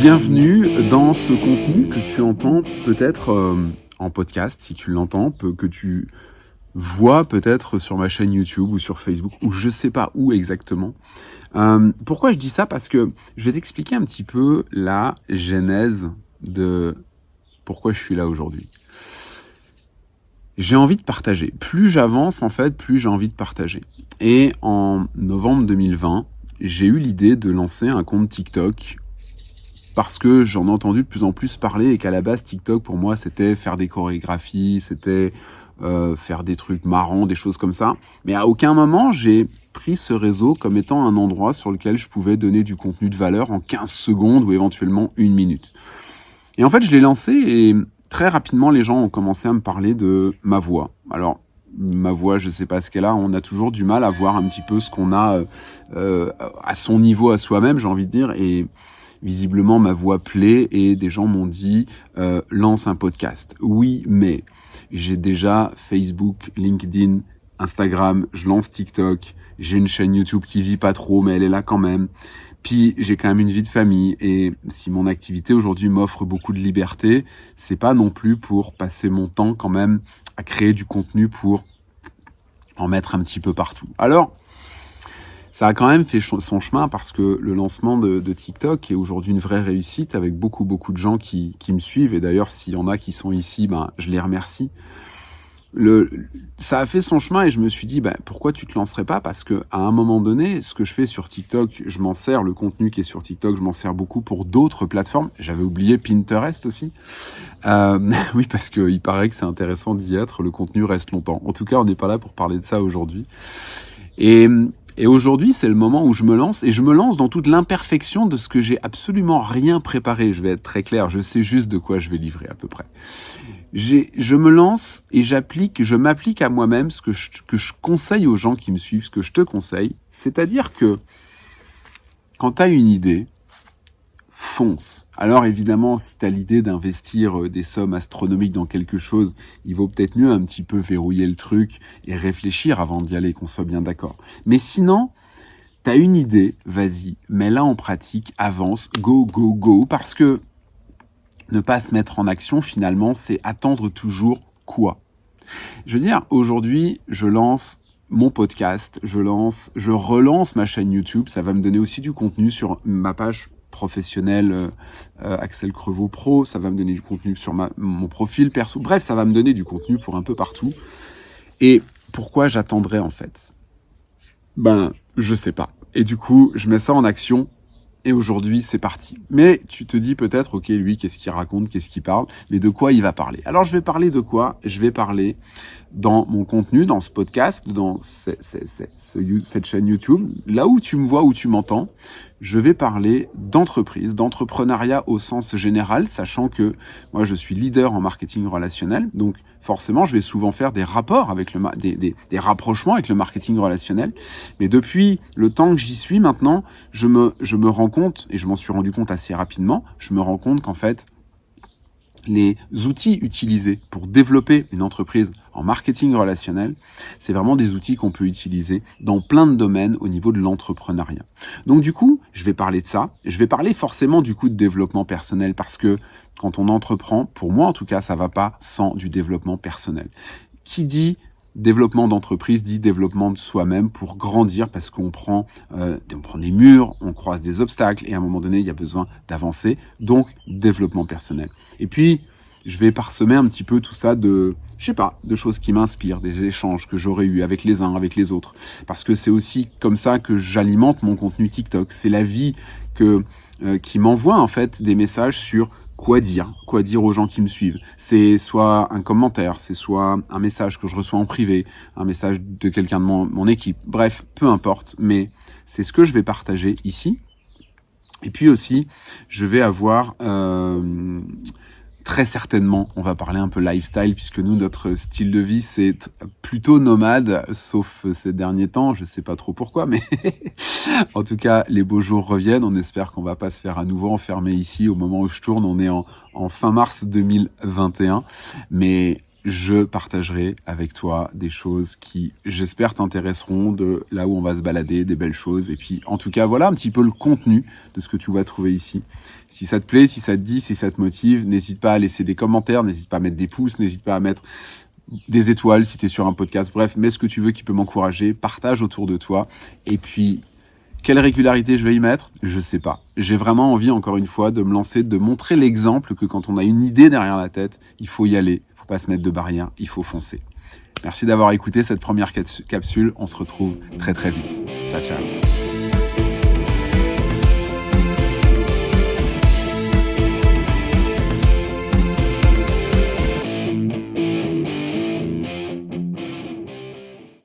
Bienvenue dans ce contenu que tu entends peut-être euh, en podcast, si tu l'entends, que tu vois peut-être sur ma chaîne YouTube ou sur Facebook, ou je sais pas où exactement. Euh, pourquoi je dis ça? Parce que je vais t'expliquer un petit peu la genèse de pourquoi je suis là aujourd'hui. J'ai envie de partager. Plus j'avance, en fait, plus j'ai envie de partager. Et en novembre 2020, j'ai eu l'idée de lancer un compte TikTok parce que j'en ai entendu de plus en plus parler et qu'à la base TikTok pour moi c'était faire des chorégraphies, c'était euh, faire des trucs marrants, des choses comme ça. Mais à aucun moment j'ai pris ce réseau comme étant un endroit sur lequel je pouvais donner du contenu de valeur en 15 secondes ou éventuellement une minute. Et en fait je l'ai lancé et très rapidement les gens ont commencé à me parler de ma voix. Alors ma voix, je sais pas ce qu'elle a. On a toujours du mal à voir un petit peu ce qu'on a euh, à son niveau, à soi-même, j'ai envie de dire. Et visiblement, ma voix plaît et des gens m'ont dit euh, lance un podcast. Oui, mais j'ai déjà Facebook, LinkedIn, Instagram, je lance TikTok, j'ai une chaîne YouTube qui vit pas trop, mais elle est là quand même. Puis j'ai quand même une vie de famille et si mon activité aujourd'hui m'offre beaucoup de liberté, c'est pas non plus pour passer mon temps quand même à créer du contenu pour en mettre un petit peu partout. Alors, ça a quand même fait son chemin parce que le lancement de, TikTok est aujourd'hui une vraie réussite avec beaucoup beaucoup de gens qui, qui me suivent. Et d'ailleurs s'il y en a qui sont ici, ben je les remercie. Le, ça a fait son chemin et je me suis dit bah, pourquoi tu te lancerais pas? Parce que à un moment donné ce que je fais sur TikTok je m'en sers. Le contenu qui est sur TikTok je m'en sers beaucoup pour d'autres plateformes. J'avais oublié Pinterest aussi. Euh, oui parce que il paraît que c'est intéressant d'y être. Le contenu reste longtemps. En tout cas on n'est pas là pour parler de ça aujourd'hui. Et et aujourd'hui, c'est le moment où je me lance et je me lance dans toute l'imperfection de ce que j'ai absolument rien préparé. Je vais être très clair, je sais juste de quoi je vais livrer à peu près. Je me lance et j'applique, je m'applique à moi-même ce que je, que je conseille aux gens qui me suivent, ce que je te conseille. C'est-à-dire que quand tu as une idée, Alors évidemment, si tu as l'idée d'investir euh, des sommes astronomiques dans quelque chose, il vaut peut-être mieux un petit peu verrouiller le truc et réfléchir avant d'y aller, qu'on soit bien d'accord. Mais sinon, tu as une idée, vas-y, mets-la en pratique, avance, go, go, go, parce que ne pas se mettre en action, finalement, c'est attendre toujours quoi? Je veux dire, aujourd'hui, je lance mon podcast, je lance, je relance ma chaîne YouTube, ça va me donner aussi du contenu sur ma page professionnel euh, Axel Crevaux Pro, ça va me donner du contenu sur ma, mon profil perso, bref, ça va me donner du contenu pour un peu partout. Et pourquoi j'attendrai en fait? Ben, je sais pas. Et du coup, je mets ça en action et aujourd'hui c'est parti. Mais tu te dis peut-être, ok, lui, qu'est-ce qu'il raconte, qu'est-ce qu'il parle, mais de quoi il va parler? Alors je vais parler de quoi? Je vais parler dans mon contenu, dans ce podcast, dans cette chaîne YouTube, là où tu me vois, où tu m'entends, je vais parler d'entreprise, d'entrepreneuriat au sens général, sachant que moi je suis leader en marketing relationnel, donc forcément je vais souvent faire des rapports avec le des, des, des rapprochements avec le marketing relationnel. Mais depuis le temps que j'y suis maintenant, je me je me rends compte et je m'en suis rendu compte assez rapidement, je me rends compte qu'en fait les outils utilisés pour développer une entreprise en marketing relationnel, c'est vraiment des outils qu'on peut utiliser dans plein de domaines au niveau de l'entrepreneuriat. Donc du coup, je vais parler de ça. Je vais parler forcément du coup de développement personnel parce que quand on entreprend, pour moi en tout cas, ça va pas sans du développement personnel. Qui dit développement d'entreprise dit développement de soi-même pour grandir parce qu'on prend, euh, on prend des murs, on croise des obstacles et à un moment donné, il y a besoin d'avancer. Donc, développement personnel. Et puis, je vais parsemer un petit peu tout ça de, je sais pas, de choses qui m'inspirent, des échanges que j'aurais eu avec les uns, avec les autres. Parce que c'est aussi comme ça que j'alimente mon contenu TikTok. C'est la vie que euh, qui m'envoie en fait des messages sur quoi dire, quoi dire aux gens qui me suivent. C'est soit un commentaire, c'est soit un message que je reçois en privé, un message de quelqu'un de mon, équipe. Bref, peu importe, mais c'est ce que je vais partager ici. Et puis aussi, je vais avoir euh, très certainement, on va parler un peu lifestyle puisque nous, notre style de vie, c'est plutôt nomade, sauf ces derniers temps, je sais pas trop pourquoi, mais en tout cas, les beaux jours reviennent. On espère qu'on va pas se faire à nouveau enfermer ici au moment où je tourne. On est en, en fin mars 2021, mais je partagerai avec toi des choses qui, j'espère, t'intéresseront de là où on va se balader, des belles choses. Et puis, en tout cas, voilà un petit peu le contenu de ce que tu vas trouver ici. Si ça te plaît, si ça te dit, si ça te motive, n'hésite pas à laisser des commentaires, n'hésite pas à mettre des pouces, n'hésite pas à mettre des étoiles si tu es sur un podcast. Bref, mets ce que tu veux qui peut m'encourager, partage autour de toi. Et puis, quelle régularité je vais y mettre? Je sais pas. J'ai vraiment envie, encore une fois, de me lancer, de montrer l'exemple que quand on a une idée derrière la tête, il faut y aller, se mettre de barrière, il faut foncer. Merci d'avoir écouté cette première capsule. On se retrouve très très vite. Ciao ciao.